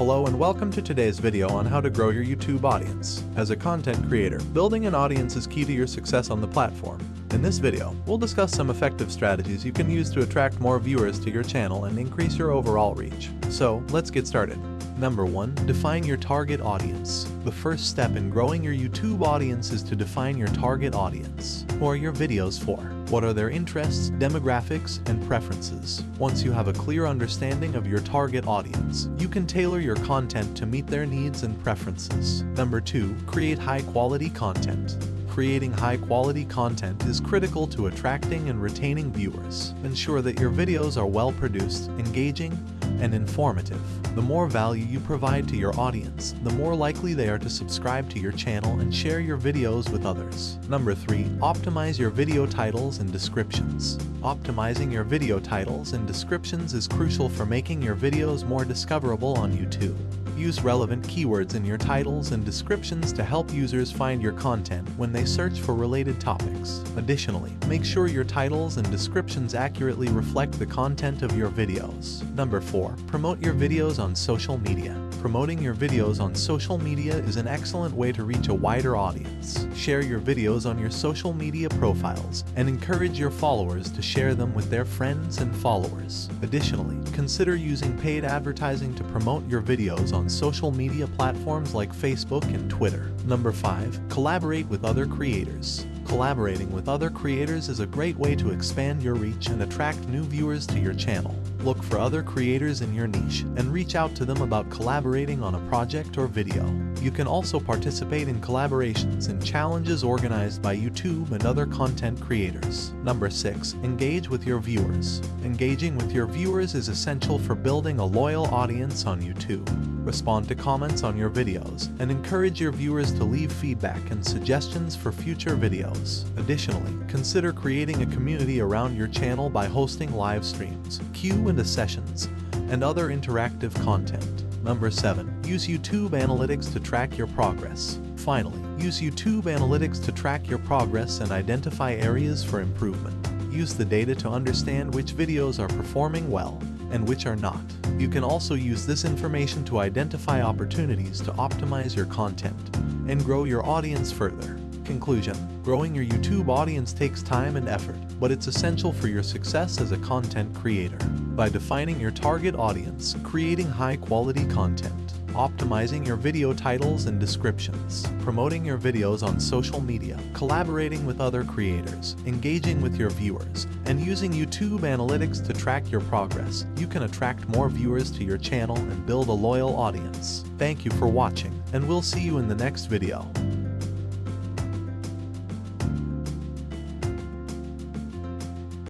Hello and welcome to today's video on how to grow your YouTube audience. As a content creator, building an audience is key to your success on the platform. In this video, we'll discuss some effective strategies you can use to attract more viewers to your channel and increase your overall reach. So, let's get started. Number 1. Define your target audience. The first step in growing your YouTube audience is to define your target audience. Are your videos for? What are their interests, demographics, and preferences? Once you have a clear understanding of your target audience, you can tailor your content to meet their needs and preferences. Number 2. Create high-quality content. Creating high-quality content is critical to attracting and retaining viewers. Ensure that your videos are well-produced, engaging, and informative. The more value you provide to your audience, the more likely they are to subscribe to your channel and share your videos with others. Number 3. Optimize your video titles and descriptions. Optimizing your video titles and descriptions is crucial for making your videos more discoverable on YouTube. Use relevant keywords in your titles and descriptions to help users find your content when they search for related topics. Additionally, make sure your titles and descriptions accurately reflect the content of your videos. Number 4. Promote your videos on social media. Promoting your videos on social media is an excellent way to reach a wider audience. Share your videos on your social media profiles and encourage your followers to share them with their friends and followers. Additionally, consider using paid advertising to promote your videos on social media platforms like Facebook and Twitter. Number 5. Collaborate with other creators. Collaborating with other creators is a great way to expand your reach and attract new viewers to your channel. Look for other creators in your niche and reach out to them about collaborating on a project or video. You can also participate in collaborations and challenges organized by YouTube and other content creators. Number 6. Engage with your viewers. Engaging with your viewers is essential for building a loyal audience on YouTube. Respond to comments on your videos and encourage your viewers to leave feedback and suggestions for future videos. Additionally, consider creating a community around your channel by hosting live streams, Q&A sessions, and other interactive content. Number 7. Use YouTube Analytics to track your progress. Finally, use YouTube Analytics to track your progress and identify areas for improvement. Use the data to understand which videos are performing well and which are not. You can also use this information to identify opportunities to optimize your content and grow your audience further. Conclusion Growing your YouTube audience takes time and effort, but it's essential for your success as a content creator. By defining your target audience, creating high-quality content, optimizing your video titles and descriptions, promoting your videos on social media, collaborating with other creators, engaging with your viewers, and using YouTube Analytics to track your progress, you can attract more viewers to your channel and build a loyal audience. Thank you for watching, and we'll see you in the next video.